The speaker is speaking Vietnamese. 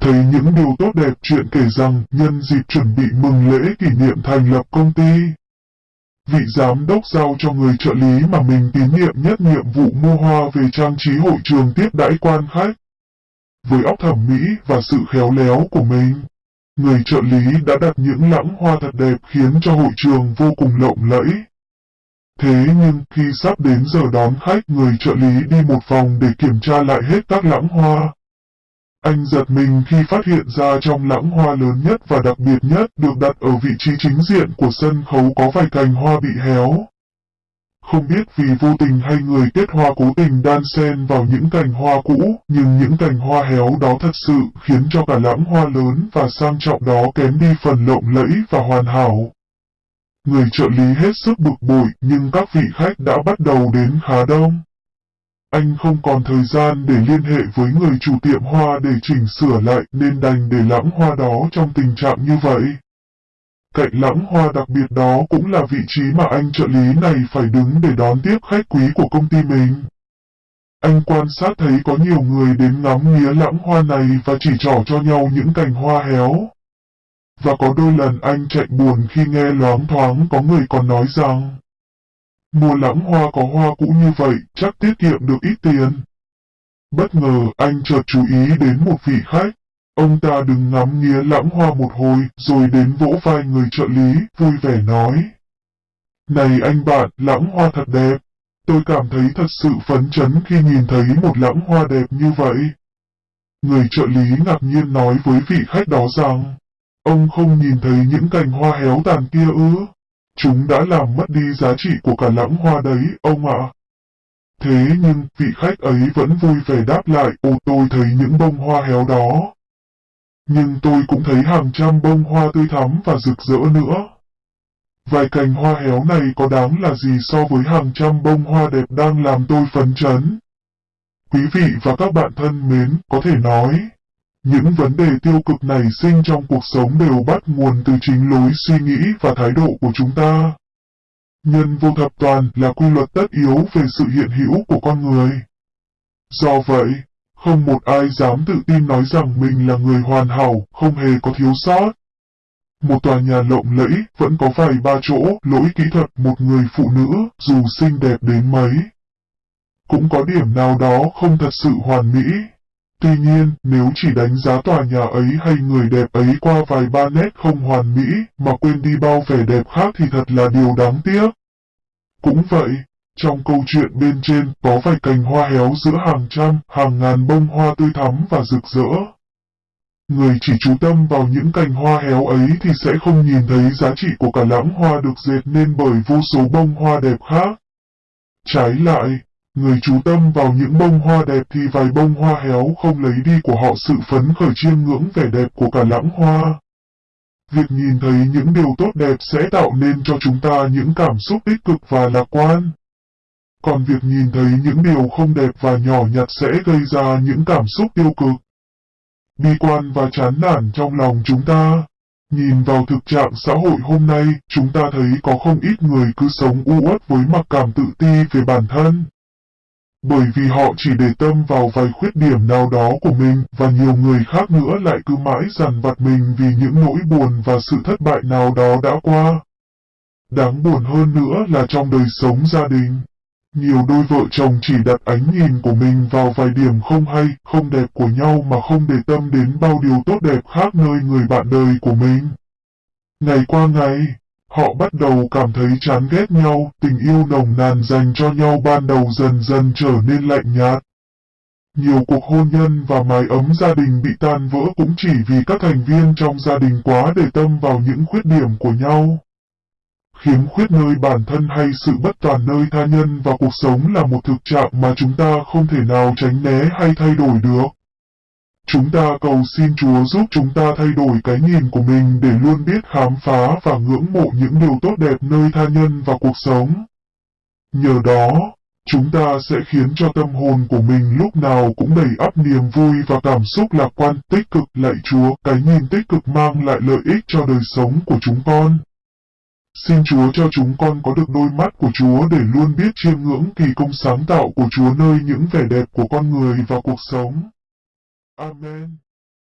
Thấy những điều tốt đẹp chuyện kể rằng nhân dịp chuẩn bị mừng lễ kỷ niệm thành lập công ty. Vị giám đốc giao cho người trợ lý mà mình tín nhiệm nhất nhiệm vụ mua hoa về trang trí hội trường tiếp đãi quan khách. Với óc thẩm mỹ và sự khéo léo của mình, người trợ lý đã đặt những lãng hoa thật đẹp khiến cho hội trường vô cùng lộng lẫy. Thế nhưng khi sắp đến giờ đón khách người trợ lý đi một vòng để kiểm tra lại hết các lãng hoa. Anh giật mình khi phát hiện ra trong lãng hoa lớn nhất và đặc biệt nhất được đặt ở vị trí chính diện của sân khấu có vài cành hoa bị héo. Không biết vì vô tình hay người kết hoa cố tình đan xen vào những cành hoa cũ, nhưng những cành hoa héo đó thật sự khiến cho cả lãng hoa lớn và sang trọng đó kém đi phần lộng lẫy và hoàn hảo. Người trợ lý hết sức bực bội nhưng các vị khách đã bắt đầu đến khá đông. Anh không còn thời gian để liên hệ với người chủ tiệm hoa để chỉnh sửa lại, nên đành để lãng hoa đó trong tình trạng như vậy. Cạnh lãng hoa đặc biệt đó cũng là vị trí mà anh trợ lý này phải đứng để đón tiếp khách quý của công ty mình. Anh quan sát thấy có nhiều người đến ngắm nghía lãng hoa này và chỉ trỏ cho nhau những cành hoa héo. Và có đôi lần anh chạy buồn khi nghe loáng thoáng có người còn nói rằng Mua lãng hoa có hoa cũ như vậy chắc tiết kiệm được ít tiền. Bất ngờ anh chợt chú ý đến một vị khách. Ông ta đừng ngắm nghía lãng hoa một hồi rồi đến vỗ vai người trợ lý, vui vẻ nói. Này anh bạn, lãng hoa thật đẹp. Tôi cảm thấy thật sự phấn chấn khi nhìn thấy một lãng hoa đẹp như vậy. Người trợ lý ngạc nhiên nói với vị khách đó rằng, ông không nhìn thấy những cành hoa héo tàn kia ư. Chúng đã làm mất đi giá trị của cả lãng hoa đấy, ông ạ. Thế nhưng, vị khách ấy vẫn vui vẻ đáp lại, ồ tôi thấy những bông hoa héo đó. Nhưng tôi cũng thấy hàng trăm bông hoa tươi thắm và rực rỡ nữa. Vài cành hoa héo này có đáng là gì so với hàng trăm bông hoa đẹp đang làm tôi phấn chấn. Quý vị và các bạn thân mến, có thể nói, những vấn đề tiêu cực này sinh trong cuộc sống đều bắt nguồn từ chính lối suy nghĩ và thái độ của chúng ta. Nhân vô thập toàn là quy luật tất yếu về sự hiện hữu của con người. Do vậy, không một ai dám tự tin nói rằng mình là người hoàn hảo, không hề có thiếu sót. Một tòa nhà lộng lẫy vẫn có vài ba chỗ lỗi kỹ thuật một người phụ nữ dù xinh đẹp đến mấy. Cũng có điểm nào đó không thật sự hoàn mỹ. Tuy nhiên, nếu chỉ đánh giá tòa nhà ấy hay người đẹp ấy qua vài ba nét không hoàn mỹ, mà quên đi bao vẻ đẹp khác thì thật là điều đáng tiếc. Cũng vậy, trong câu chuyện bên trên có vài cành hoa héo giữa hàng trăm, hàng ngàn bông hoa tươi thắm và rực rỡ. Người chỉ chú tâm vào những cành hoa héo ấy thì sẽ không nhìn thấy giá trị của cả lãng hoa được dệt nên bởi vô số bông hoa đẹp khác. Trái lại, Người chú tâm vào những bông hoa đẹp thì vài bông hoa héo không lấy đi của họ sự phấn khởi chiêm ngưỡng vẻ đẹp của cả lãng hoa. Việc nhìn thấy những điều tốt đẹp sẽ tạo nên cho chúng ta những cảm xúc tích cực và lạc quan. Còn việc nhìn thấy những điều không đẹp và nhỏ nhặt sẽ gây ra những cảm xúc tiêu cực. Bi quan và chán nản trong lòng chúng ta. Nhìn vào thực trạng xã hội hôm nay, chúng ta thấy có không ít người cứ sống u uất với mặc cảm tự ti về bản thân. Bởi vì họ chỉ để tâm vào vài khuyết điểm nào đó của mình và nhiều người khác nữa lại cứ mãi dằn vặt mình vì những nỗi buồn và sự thất bại nào đó đã qua. Đáng buồn hơn nữa là trong đời sống gia đình. Nhiều đôi vợ chồng chỉ đặt ánh nhìn của mình vào vài điểm không hay, không đẹp của nhau mà không để tâm đến bao điều tốt đẹp khác nơi người bạn đời của mình. Ngày qua ngày, Họ bắt đầu cảm thấy chán ghét nhau, tình yêu nồng nàn dành cho nhau ban đầu dần dần trở nên lạnh nhạt. Nhiều cuộc hôn nhân và mái ấm gia đình bị tan vỡ cũng chỉ vì các thành viên trong gia đình quá để tâm vào những khuyết điểm của nhau. Khiếm khuyết nơi bản thân hay sự bất toàn nơi tha nhân và cuộc sống là một thực trạng mà chúng ta không thể nào tránh né hay thay đổi được. Chúng ta cầu xin Chúa giúp chúng ta thay đổi cái nhìn của mình để luôn biết khám phá và ngưỡng mộ những điều tốt đẹp nơi tha nhân và cuộc sống. Nhờ đó, chúng ta sẽ khiến cho tâm hồn của mình lúc nào cũng đầy ắp niềm vui và cảm xúc lạc quan tích cực lạy Chúa, cái nhìn tích cực mang lại lợi ích cho đời sống của chúng con. Xin Chúa cho chúng con có được đôi mắt của Chúa để luôn biết chiêm ngưỡng kỳ công sáng tạo của Chúa nơi những vẻ đẹp của con người và cuộc sống. Amen